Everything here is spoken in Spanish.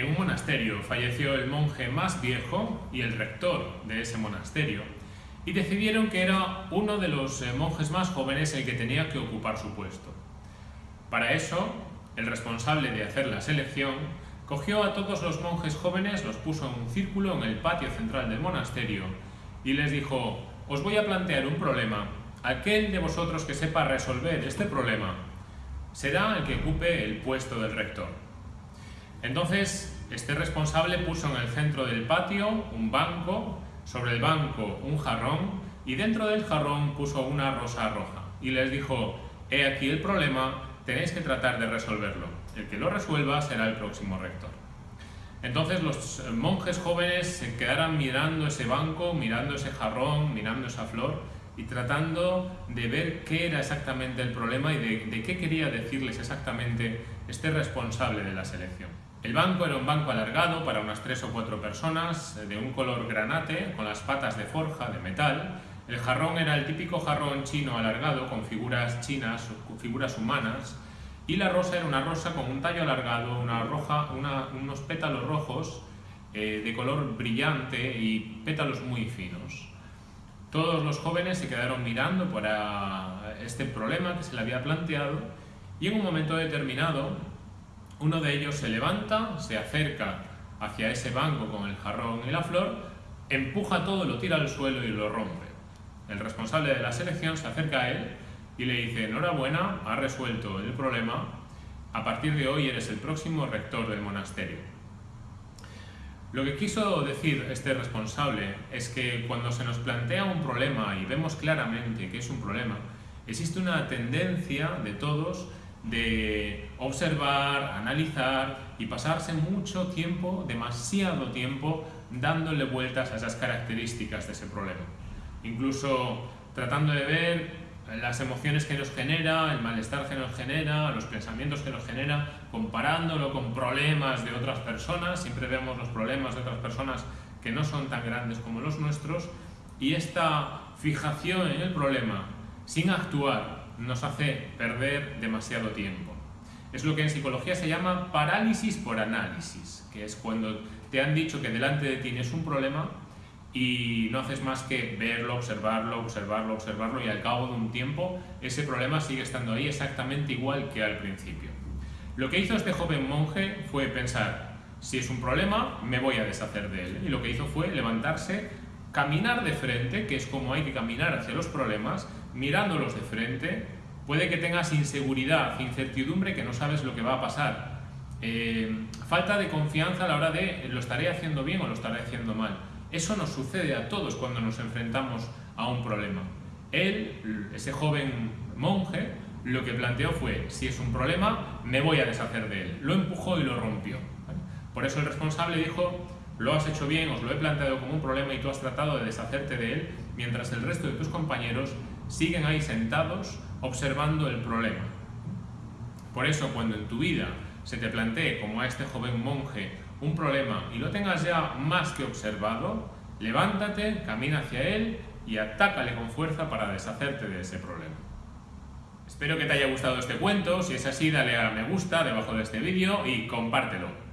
En un monasterio falleció el monje más viejo y el rector de ese monasterio y decidieron que era uno de los eh, monjes más jóvenes el que tenía que ocupar su puesto. Para eso, el responsable de hacer la selección cogió a todos los monjes jóvenes, los puso en un círculo en el patio central del monasterio y les dijo, os voy a plantear un problema, aquel de vosotros que sepa resolver este problema será el que ocupe el puesto del rector. Entonces, este responsable puso en el centro del patio un banco, sobre el banco un jarrón y dentro del jarrón puso una rosa roja y les dijo, he aquí el problema, tenéis que tratar de resolverlo. El que lo resuelva será el próximo rector. Entonces los monjes jóvenes se quedaran mirando ese banco, mirando ese jarrón, mirando esa flor y tratando de ver qué era exactamente el problema y de, qué quería decirles exactamente este responsable de la selección. El banco era un banco alargado para unas tres o cuatro personas, de un color granate, con las patas de forja, de metal. El jarrón era el típico jarrón chino alargado, con figuras chinas, figuras humanas. Y la rosa era una rosa con un tallo alargado, una roja, unos pétalos rojos eh, de color brillante y pétalos muy finos. Todos los jóvenes se quedaron mirando para este problema que se le había planteado y en un momento determinado uno de ellos se levanta, se acerca hacia ese banco con el jarrón y la flor, empuja todo, lo tira al suelo y lo rompe. El responsable de la selección se acerca a él y le dice, enhorabuena, ha resuelto el problema, a partir de hoy eres el próximo rector del monasterio. Lo que quiso decir este responsable es que cuando se nos plantea un problema y vemos claramente que es un problema, existe una tendencia de todos de observar, analizar y pasarse mucho tiempo, demasiado tiempo, dándole vueltas a esas características de ese problema. Incluso tratando de ver las emociones que nos genera, el malestar que nos genera, los pensamientos que nos genera, comparándolo con problemas de otras personas, siempre vemos los problemas de otras personas que no son tan grandes como los nuestros, y esta fijación en el problema sin actuar nos hace perder demasiado tiempo. Es lo que en psicología se llama parálisis por análisis, que es cuando te han dicho que delante de ti tienes un problema y no haces más que verlo, observarlo, observarlo, observarlo y al cabo de un tiempo ese problema sigue estando ahí exactamente igual que al principio. Lo que hizo este joven monje fue pensar, si es un problema, me voy a deshacer de él. Y lo que hizo fue levantarse, caminar de frente, que es como hay que caminar hacia los problemas, mirándolos de frente, puede que tengas inseguridad, incertidumbre, que no sabes lo que va a pasar, eh, falta de confianza a la hora de lo estaré haciendo bien o lo estaré haciendo mal eso nos sucede a todos cuando nos enfrentamos a un problema. Él, ese joven monje, lo que planteó fue, si es un problema, me voy a deshacer de él. Lo empujó y lo rompió. Por eso el responsable dijo, lo has hecho bien, os lo he planteado como un problema y tú has tratado de deshacerte de él, mientras el resto de tus compañeros siguen ahí sentados observando el problema. Por eso cuando en tu vida se te plantee, como a este joven monje, un problema y lo tengas ya más que observado, levántate, camina hacia él y atácale con fuerza para deshacerte de ese problema. Espero que te haya gustado este cuento, si es así dale a me gusta debajo de este vídeo y compártelo.